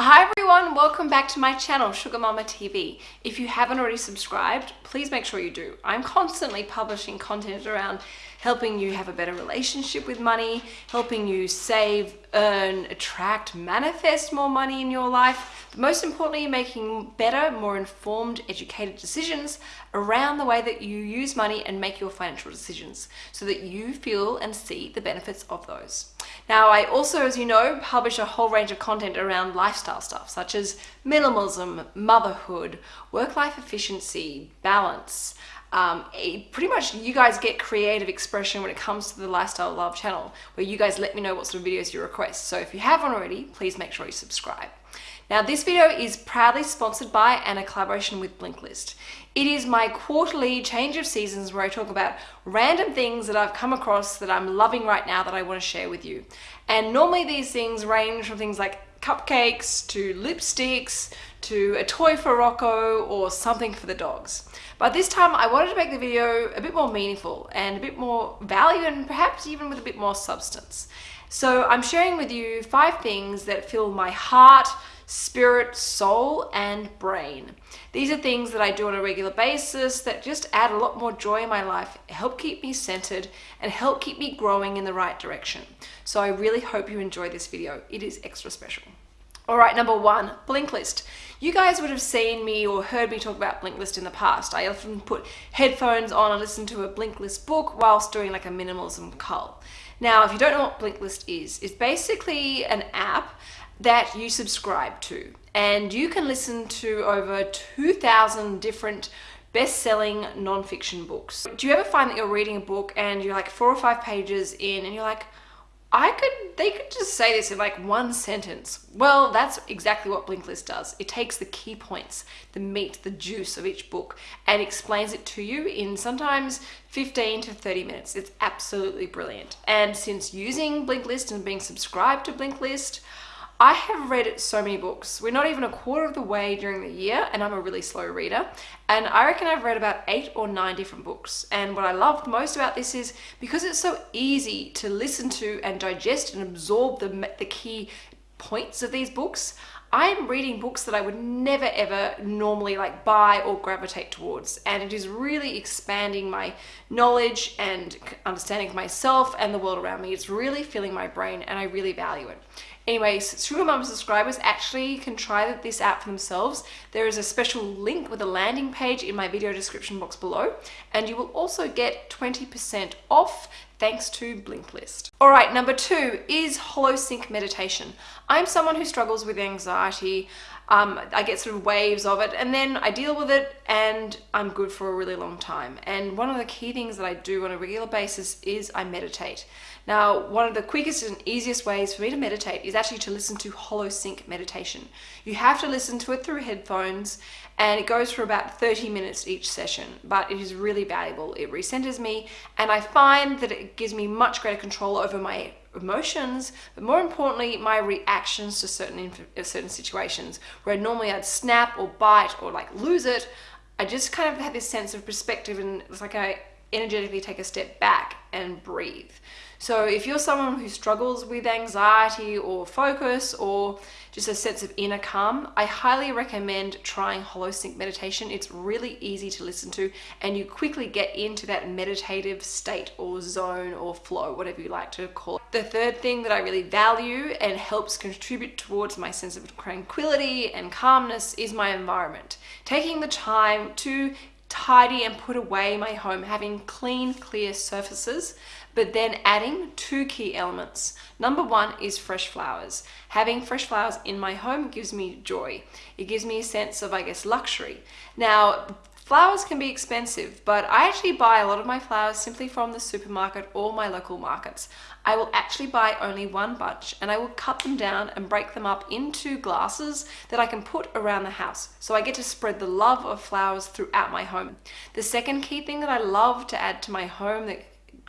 Hi everyone, welcome back to my channel, Sugar Mama TV. If you haven't already subscribed, please make sure you do. I'm constantly publishing content around helping you have a better relationship with money, helping you save, earn, attract, manifest more money in your life, but most importantly, making better, more informed, educated decisions around the way that you use money and make your financial decisions so that you feel and see the benefits of those. Now, I also, as you know, publish a whole range of content around lifestyle stuff, such as minimalism, motherhood, work-life efficiency, balance, um, pretty much you guys get creative expression when it comes to the Lifestyle Love channel, where you guys let me know what sort of videos you request. So if you haven't already, please make sure you subscribe. Now this video is proudly sponsored by and a collaboration with Blinkist. It is my quarterly change of seasons where I talk about random things that I've come across that I'm loving right now that I want to share with you. And normally these things range from things like cupcakes to lipsticks to a toy for Rocco or something for the dogs. But this time I wanted to make the video a bit more meaningful and a bit more value and perhaps even with a bit more substance. So I'm sharing with you five things that fill my heart, spirit, soul, and brain. These are things that I do on a regular basis that just add a lot more joy in my life, help keep me centered, and help keep me growing in the right direction. So I really hope you enjoy this video. It is extra special. All right, number one, Blinkist. You guys would have seen me or heard me talk about Blinkist in the past. I often put headphones on and listen to a Blinkist book whilst doing like a minimalism cull. Now, if you don't know what Blinkist is, it's basically an app that you subscribe to and you can listen to over 2,000 different best-selling non-fiction books. Do you ever find that you're reading a book and you're like four or five pages in and you're like, I could, they could just say this in like one sentence. Well, that's exactly what Blinkist does. It takes the key points, the meat, the juice of each book and explains it to you in sometimes 15 to 30 minutes. It's absolutely brilliant. And since using Blinkist and being subscribed to Blinkist, I have read so many books. We're not even a quarter of the way during the year and I'm a really slow reader. And I reckon I've read about eight or nine different books. And what I love most about this is because it's so easy to listen to and digest and absorb the, the key points of these books, I'm reading books that I would never ever normally like buy or gravitate towards and it is really expanding my knowledge and understanding of myself and the world around me. It's really filling my brain and I really value it. Anyways, Sugar Mama subscribers actually can try this out for themselves. There is a special link with a landing page in my video description box below, and you will also get 20% off thanks to Blinkist. All right, number two is HoloSync meditation. I'm someone who struggles with anxiety. Um, I get sort of waves of it and then I deal with it and I'm good for a really long time. And one of the key things that I do on a regular basis is I meditate. Now, one of the quickest and easiest ways for me to meditate is actually to listen to Hollow HoloSync meditation. You have to listen to it through headphones and it goes for about 30 minutes each session, but it is really valuable. It recenters me and I find that it gives me much greater control over my emotions, but more importantly, my reactions to certain, uh, certain situations where normally I'd snap or bite or like lose it. I just kind of had this sense of perspective and it's like I energetically take a step back and breathe. So if you're someone who struggles with anxiety or focus or just a sense of inner calm, I highly recommend trying HoloSync meditation. It's really easy to listen to and you quickly get into that meditative state or zone or flow, whatever you like to call it. The third thing that I really value and helps contribute towards my sense of tranquility and calmness is my environment. Taking the time to tidy and put away my home, having clean, clear surfaces, but then adding two key elements. Number one is fresh flowers. Having fresh flowers in my home gives me joy. It gives me a sense of, I guess, luxury. Now, Flowers can be expensive, but I actually buy a lot of my flowers simply from the supermarket or my local markets. I will actually buy only one bunch and I will cut them down and break them up into glasses that I can put around the house. So I get to spread the love of flowers throughout my home. The second key thing that I love to add to my home that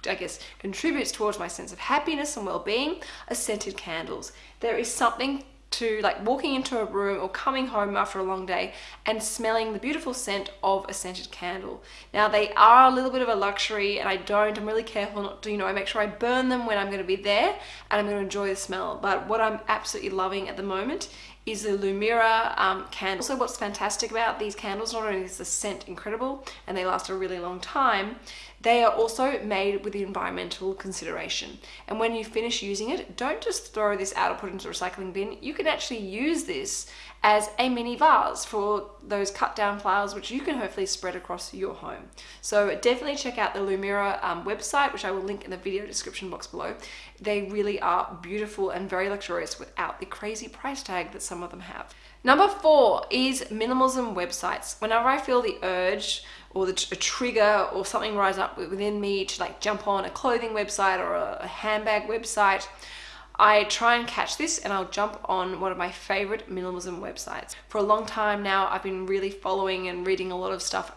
I guess contributes towards my sense of happiness and well-being are scented candles. There is something to like walking into a room or coming home after a long day and smelling the beautiful scent of a scented candle. Now they are a little bit of a luxury and I don't, I'm really careful not to, you know, I make sure I burn them when I'm going to be there and I'm going to enjoy the smell. But what I'm absolutely loving at the moment is the Lumira um, candle. Also what's fantastic about these candles, not only is the scent incredible and they last a really long time, they are also made with the environmental consideration. And when you finish using it, don't just throw this out or put it into a recycling bin. You can actually use this as a mini vase for those cut down flowers, which you can hopefully spread across your home. So definitely check out the Lumira um, website, which I will link in the video description box below. They really are beautiful and very luxurious without the crazy price tag that some of them have. Number four is minimalism websites. Whenever I feel the urge or the, a trigger or something rise up within me to like jump on a clothing website or a, a handbag website, I try and catch this and I'll jump on one of my favorite minimalism websites. For a long time now, I've been really following and reading a lot of stuff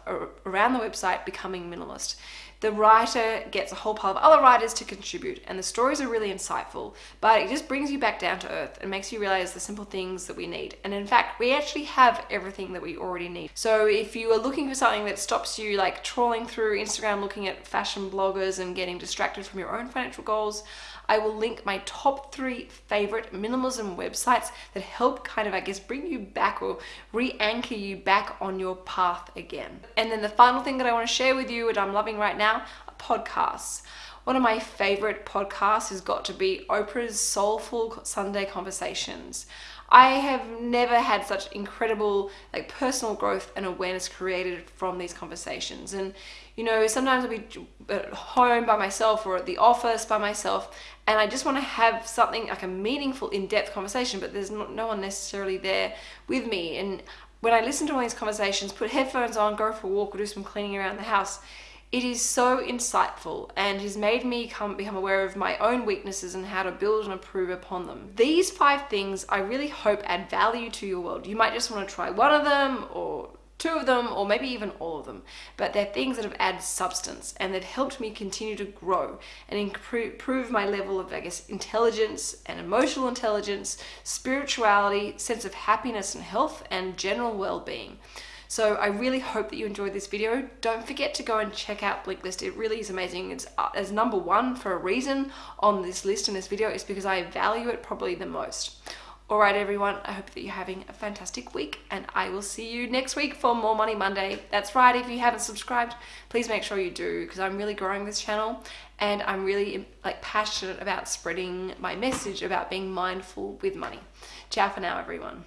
around the website Becoming Minimalist the writer gets a whole pile of other writers to contribute and the stories are really insightful but it just brings you back down to earth and makes you realize the simple things that we need and in fact we actually have everything that we already need so if you are looking for something that stops you like trawling through instagram looking at fashion bloggers and getting distracted from your own financial goals I will link my top three favorite minimalism websites that help kind of, I guess, bring you back or re-anchor you back on your path again. And then the final thing that I want to share with you, which I'm loving right now, podcasts. One of my favorite podcasts has got to be Oprah's Soulful Sunday Conversations. I have never had such incredible like personal growth and awareness created from these conversations. And you know, sometimes I'll be at home by myself or at the office by myself and I just want to have something like a meaningful in-depth conversation, but there's no, no one necessarily there with me. And when I listen to all these conversations, put headphones on, go for a walk or do some cleaning around the house, it is so insightful and has made me come, become aware of my own weaknesses and how to build and improve upon them. These five things I really hope add value to your world. You might just want to try one of them or two of them or maybe even all of them but they're things that have added substance and they've helped me continue to grow and improve my level of I guess intelligence and emotional intelligence spirituality sense of happiness and health and general well-being so I really hope that you enjoyed this video. Don't forget to go and check out Blinkist. It really is amazing. It's uh, as number one for a reason on this list in this video is because I value it probably the most. Alright everyone, I hope that you're having a fantastic week and I will see you next week for More Money Monday. That's right, if you haven't subscribed, please make sure you do because I'm really growing this channel and I'm really like passionate about spreading my message about being mindful with money. Ciao for now everyone.